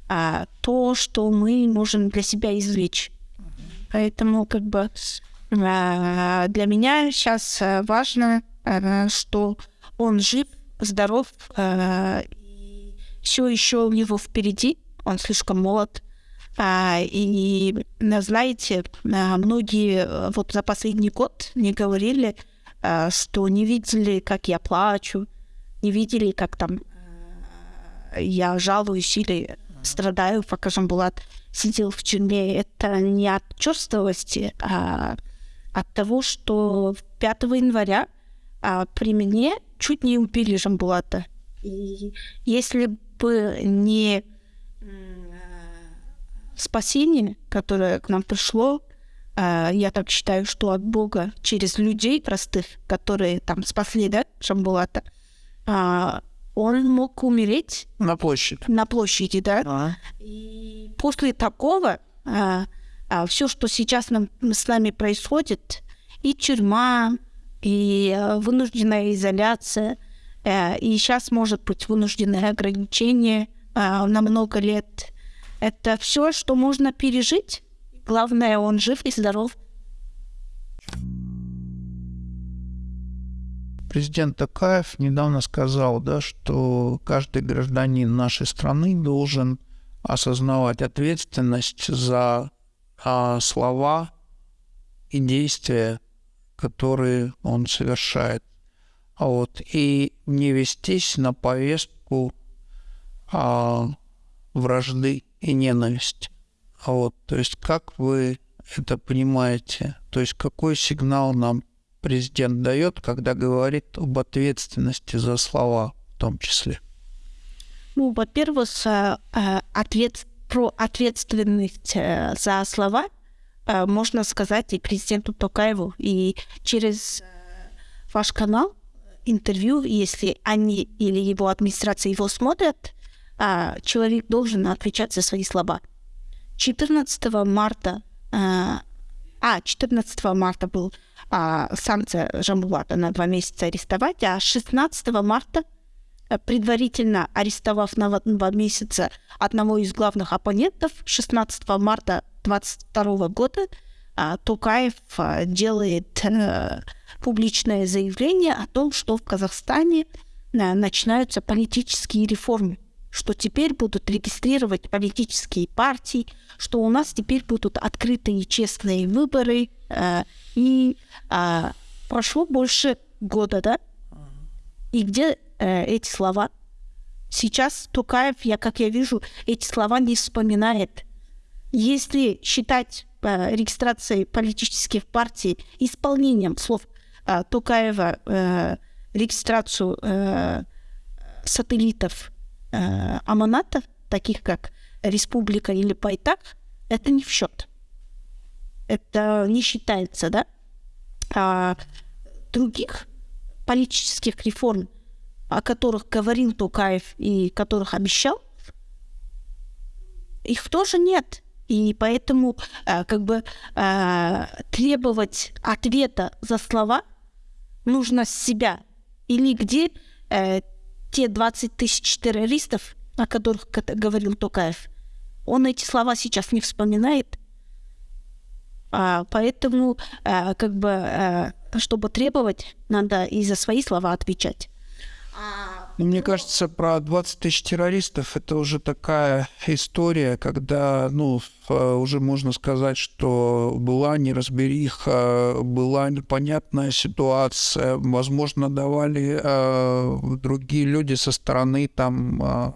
а, то, что мы можем для себя извлечь. Поэтому как бы а, для меня сейчас важно Э, что он жив, здоров, э, все еще у него впереди, он слишком молод. А, и, знаете, э, многие вот за последний год мне говорили, что не видели, как я плачу, не видели, как там я жалуюсь или страдаю, пока Жамбулат сидел в тюрьме. Это не от черствовости, а от того, что 5 января а при мне чуть не убили Жамбулата. И если бы не спасение, которое к нам пришло, а, я так считаю, что от Бога через людей простых, которые там спасли, да, Шамбулата, а, он мог умереть. На площади. На площади, да. А. И после такого а, а, все, что сейчас нам, с нами происходит, и тюрьма, и э, вынужденная изоляция, э, и сейчас может быть вынужденное ограничение э, на много лет. Это все, что можно пережить. Главное, он жив и здоров. Президент Такаев недавно сказал, да, что каждый гражданин нашей страны должен осознавать ответственность за а, слова и действия, которые он совершает. А вот, и не вестись на повестку а, вражды и ненависти. А вот, то есть как вы это понимаете? То есть какой сигнал нам президент дает, когда говорит об ответственности за слова в том числе? Ну, во-первых, э, э, ответ, про ответственность э, за слова можно сказать и президенту Токаеву, и через ваш канал интервью, если они или его администрация его смотрят, человек должен отвечать за свои слова. 14 марта а, 14 марта был а, санкция Жамбулата на два месяца арестовать, а 16 марта, э, предварительно арестовав на два месяца одного из главных оппонентов, 16 марта 22 года а, Тукаев а, делает а, публичное заявление о том, что в Казахстане а, начинаются политические реформы что теперь будут регистрировать политические партии, что у нас теперь будут открытые честные выборы. Э, и э, прошло больше года, да? И где э, эти слова? Сейчас Тукаев, я, как я вижу, эти слова не вспоминает. Если считать э, регистрацией политических партий исполнением слов Тукаева, регистрацию сателлитов аманатов, таких как республика или пайтак, это не в счет. Это не считается, да? А других политических реформ, о которых говорил Тукаев и которых обещал, их тоже нет. И поэтому э, как бы э, требовать ответа за слова нужно с себя. Или где э, те 20 тысяч террористов, о которых говорил Токаев, он эти слова сейчас не вспоминает. А, поэтому, а, как бы, а, чтобы требовать, надо и за свои слова отвечать. Ну, мне кажется, про 20 тысяч террористов это уже такая история, когда, ну, уже можно сказать, что была неразбериха, была непонятная ситуация, возможно, давали э, другие люди со стороны там э,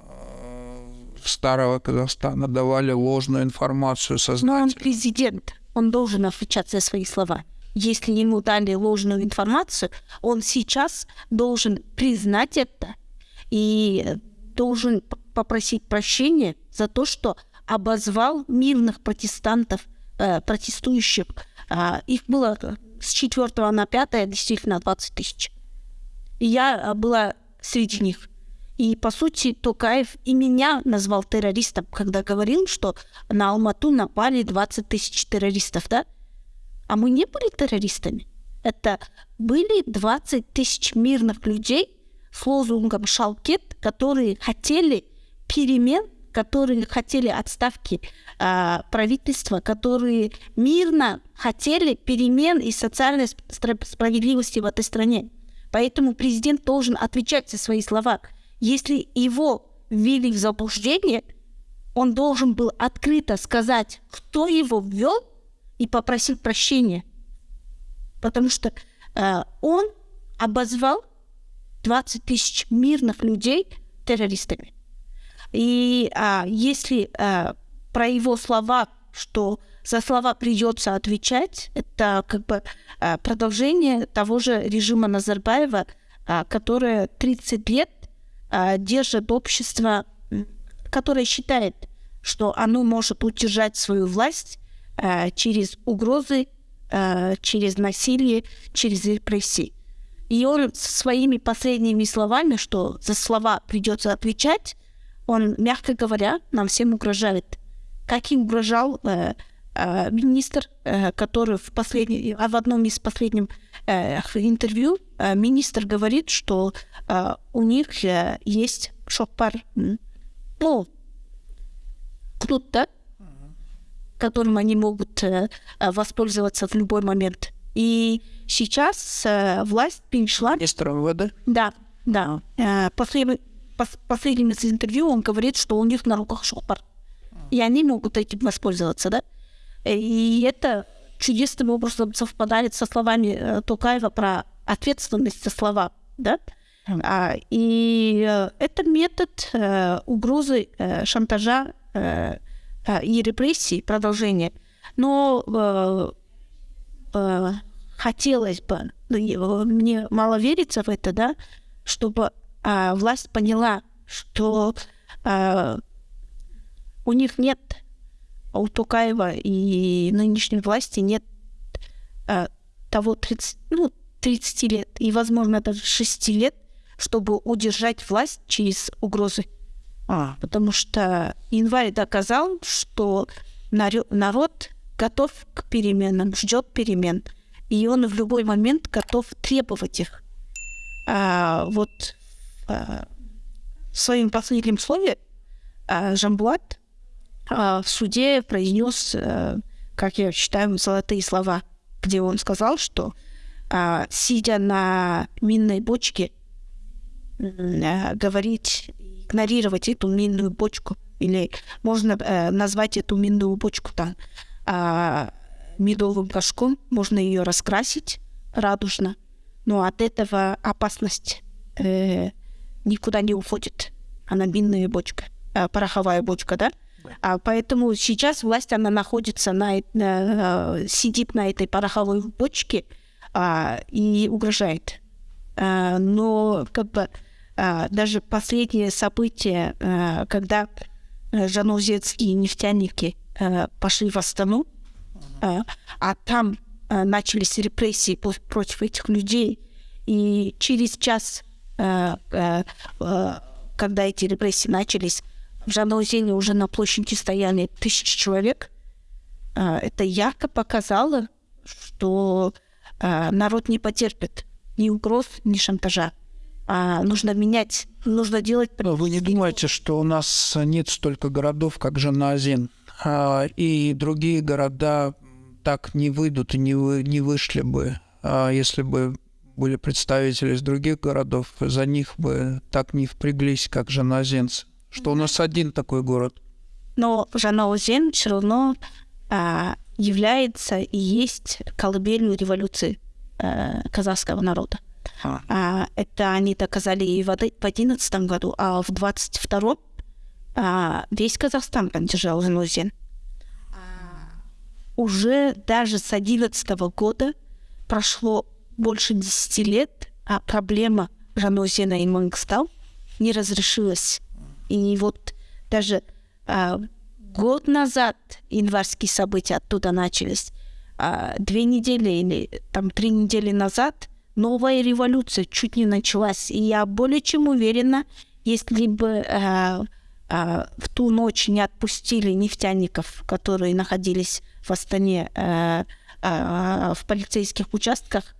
старого Казахстана давали ложную информацию сознательно. Но он президент, он должен отвечать за свои слова если ему дали ложную информацию, он сейчас должен признать это и должен попросить прощения за то, что обозвал мирных протестантов, э, протестующих. Э, их было с 4 на 5 действительно 20 тысяч. И я была среди них. И, по сути, Токаев и меня назвал террористом, когда говорил, что на Алмату напали 20 тысяч террористов, да? А мы не были террористами. Это были 20 тысяч мирных людей, с лозунгом «Шалкет», которые хотели перемен, которые хотели отставки э, правительства, которые мирно хотели перемен и социальной справедливости в этой стране. Поэтому президент должен отвечать за свои слова. Если его ввели в заблуждение, он должен был открыто сказать, кто его ввел, и попросить прощения. Потому что э, он обозвал 20 тысяч мирных людей террористами. И а, если а, про его слова, что за слова придется отвечать, это как бы а, продолжение того же режима Назарбаева, а, которое 30 лет держит общество, которое считает, что оно может удержать свою власть а, через угрозы, а, через насилие, через репрессии. И он своими последними словами, что за слова придется отвечать, он, мягко говоря, нам всем угрожает. Как и угрожал э, э, министр, э, который в, последний, в одном из последних э, интервью министр говорит, что э, у них э, есть шопар, ну, да, которым они могут э, воспользоваться в любой момент. И Сейчас э, власть перешла... Министр МВД? Да, да. Э, после, пос, последним из интервью он говорит, что у них на руках шопор. И они могут этим воспользоваться, да? И это чудесным образом совпадает со словами э, Тукаева про ответственность за слова, да? А, и э, это метод э, угрозы, э, шантажа э, э, и репрессий, продолжение. Но э, э, хотелось бы, ну, мне мало верится в это, да, чтобы э, власть поняла, что у них нет, у Тукаева и нынешней власти нет того 30, ну, 30 лет и, возможно, даже 6 лет, чтобы удержать власть через угрозы. А. Потому что январь доказал, что народ готов к переменам, ждет перемен, и он в любой момент готов требовать их. А, вот а, в своем последнем слове а, Жамбуат а, в суде произнес, а, как я считаю, золотые слова, где он сказал, что а, сидя на минной бочке, а, говорить, игнорировать эту минную бочку, или можно а, назвать эту минную бочку там а, медовым горшком, можно ее раскрасить радужно, но от этого опасность э, никуда не уходит. Она минная бочка, э, пороховая бочка, да? А поэтому сейчас власть, она находится на, на э, сидит на этой пороховой бочке, а, и угрожает. А, но как бы а, даже последние события, а, когда жанузецкие нефтяники а, пошли в Астану, а, а там а, начались репрессии против этих людей, и через час, а, а, а, когда эти репрессии начались, в Жанаузене уже на площади стояли тысячи человек. А, это ярко показало, что народ не потерпит ни угроз, ни шантажа. А нужно менять, нужно делать... Вы не думаете, что у нас нет столько городов, как Жаназин, а, и другие города так не выйдут и не, вы, не вышли бы, а, если бы были представители из других городов, за них бы так не впряглись, как жаназенцы. Что у нас один такой город. Но Жанаузен все равно а, является и есть колыбелью революции э, казахского народа. А. А, это они доказали и в 2011 году, а в 22 а, весь Казахстан поддержал Жанузин. А, уже даже с 11 года прошло больше 10 лет, а проблема Жанузина и Мангстау не разрешилась. И вот даже а, год назад январские события оттуда начались. А две недели или там три недели назад новая революция чуть не началась. И я более чем уверена, если бы э, э, в ту ночь не отпустили нефтяников, которые находились в Астане э, э, в полицейских участках,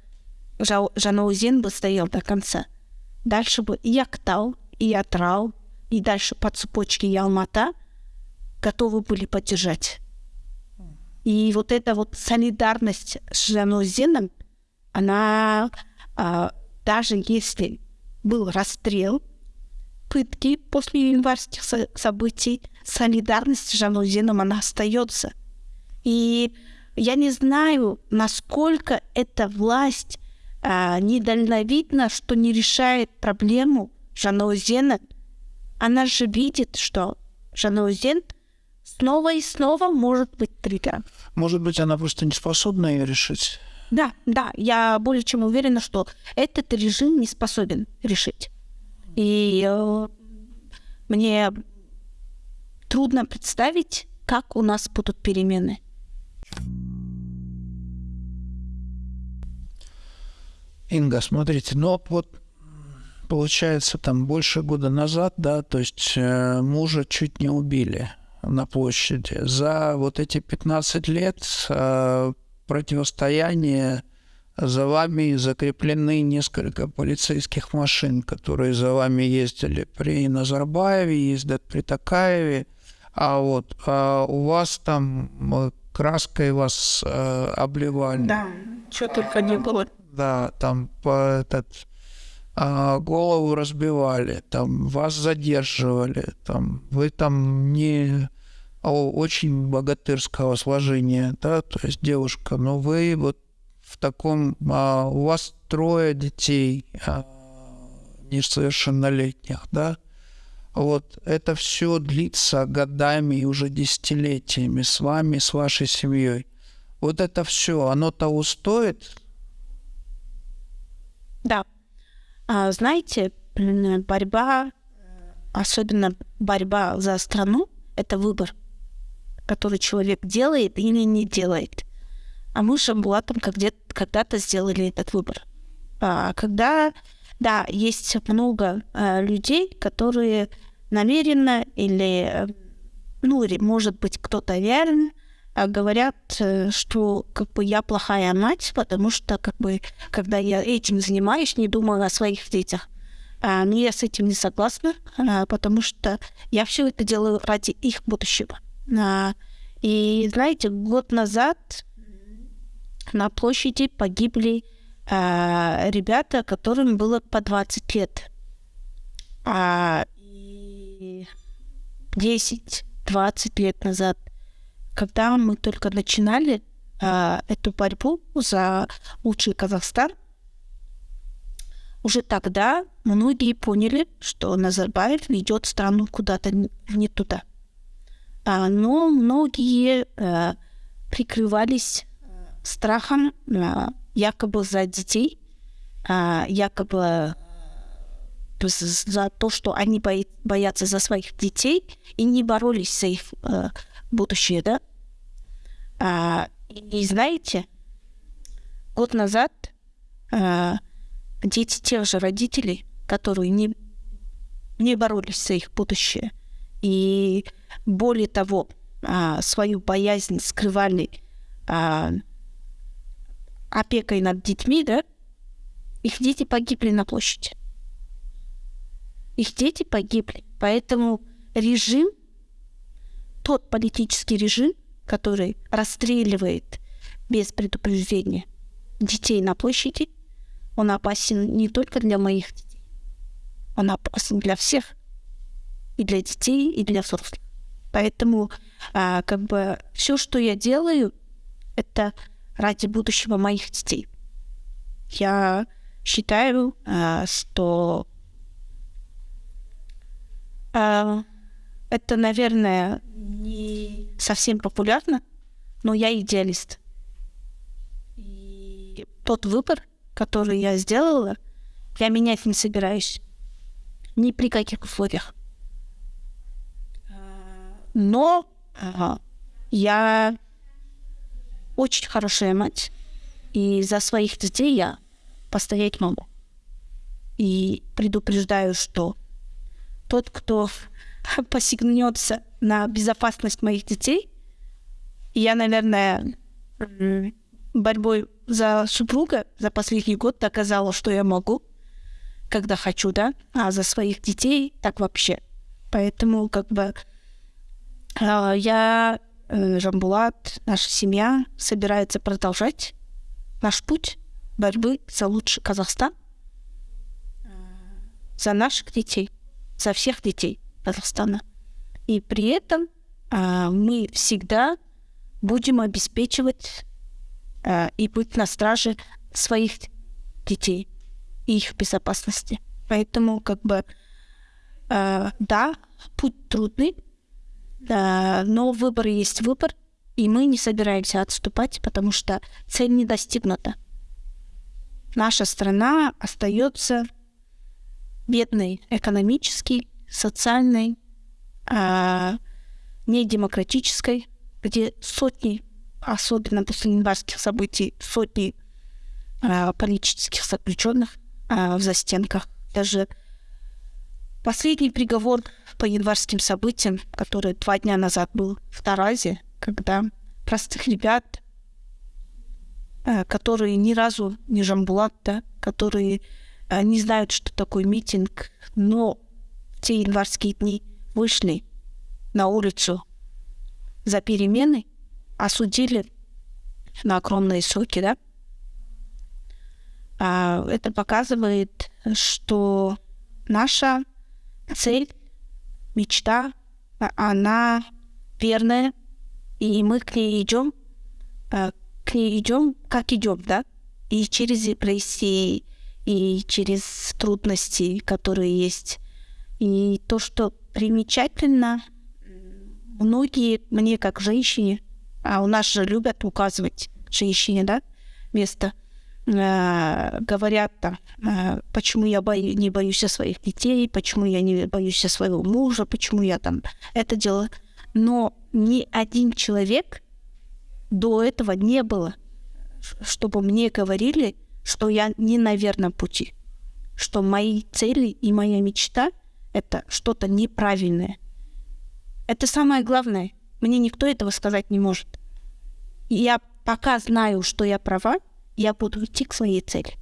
Жанаузен бы стоял до конца. Дальше бы и Актау, и Атрал, и дальше по цепочке Ялмата – готовы были поддержать. И вот эта вот солидарность с Жанузином, она а, даже если был расстрел, пытки после январских событий, солидарность с Жанузином, она остается. И я не знаю, насколько эта власть а, недальновидна, что не решает проблему Жанаузена. Она же видит, что Жанаузен — снова и снова может быть триггером. Может быть, она просто не способна ее решить? Да, да, я более чем уверена, что этот режим не способен решить. И э, мне трудно представить, как у нас будут перемены. Инга, смотрите, ну вот получается там больше года назад, да, то есть э, мужа чуть не убили на площади. За вот эти 15 лет э, противостояния за вами закреплены несколько полицейских машин, которые за вами ездили при Назарбаеве, ездят при Такаеве. А вот а у вас там краской вас э, обливали. Да, что только не было. Да, там по этот голову разбивали, там вас задерживали, там вы там не очень богатырского сложения, да, то есть девушка, но вы вот в таком, а, у вас трое детей а, несовершеннолетних, да, вот это все длится годами и уже десятилетиями с вами, с вашей семьей. Вот это все, оно того стоит? Да. А, знаете, борьба, особенно борьба за страну, это выбор, который человек делает или не делает. А мы с Шамбулатом когда-то сделали этот выбор. А, когда да, есть много э, людей, которые намеренно или, ну, может быть, кто-то реально говорят, э, что как бы я плохая мать, потому что как бы когда я этим занимаюсь, не думаю о своих детях. А, но я с этим не согласна, а, потому что я все это делаю ради их будущего. А, и знаете, год назад на площади погибли а, ребята, которым было по 20 лет. А, 10-20 лет назад, когда мы только начинали а, эту борьбу за лучший Казахстан, уже тогда многие поняли, что Назарбаев ведет страну куда-то не туда. А, но многие а, прикрывались страхом а, якобы за детей, а, якобы за то, что они боятся за своих детей и не боролись за их э, будущее, да. А, и, знаете, год назад а, дети тех же родителей, которые не, не боролись за их будущее, и более того, а, свою боязнь скрывали а, опекой над детьми, да, их дети погибли на площади. Их дети погибли. Поэтому режим, тот политический режим, который расстреливает без предупреждения детей на площади, он опасен не только для моих детей. Он опасен для всех. И для детей, и для взрослых. Поэтому а, как бы все, что я делаю, это ради будущего моих детей. Я считаю, а, что а, это, наверное, не совсем популярно, но я идеалист. И тот выбор, который я сделала, я менять не собираюсь. Ни при каких условиях. Но ага, я очень хорошая мать. И за своих детей я постоять могу. И предупреждаю, что тот, кто посягнется на безопасность моих детей, я, наверное, борьбой за супруга за последний год доказала, что я могу, когда хочу, да, а за своих детей так вообще. Поэтому, как бы, а, я Э, Жамбулат, наша семья собирается продолжать наш путь борьбы за лучший Казахстан, за наших детей, за всех детей Казахстана. И при этом а, мы всегда будем обеспечивать а, и быть на страже своих детей и их безопасности. Поэтому, как бы, а, да, путь трудный, да, но выбор есть выбор, и мы не собираемся отступать, потому что цель не достигнута. Наша страна остается бедной экономически, социальной, а, недемократической, где сотни, особенно после январских событий, сотни а, политических заключенных а, в застенках. Даже Последний приговор по январским событиям, который два дня назад был в Таразе, когда простых ребят, э, которые ни разу не Жамбулат, да, которые э, не знают, что такое митинг, но те январские дни вышли на улицу за перемены, осудили на огромные сроки, да, а, это показывает, что наша цель, мечта, она верная, и мы к ней идем, а, к ней идем, как идем, да, и через депрессии, и через трудности, которые есть. И то, что примечательно, многие мне как женщине, а у нас же любят указывать женщине, да, место, э, говорят там, э, почему я бою, не боюсь своих детей, почему я не боюсь своего мужа, почему я там это делаю. Но ни один человек до этого не было, чтобы мне говорили, что я не на верном пути, что мои цели и моя мечта — это что-то неправильное. Это самое главное. Мне никто этого сказать не может. Я пока знаю, что я права, я буду идти к своей цели.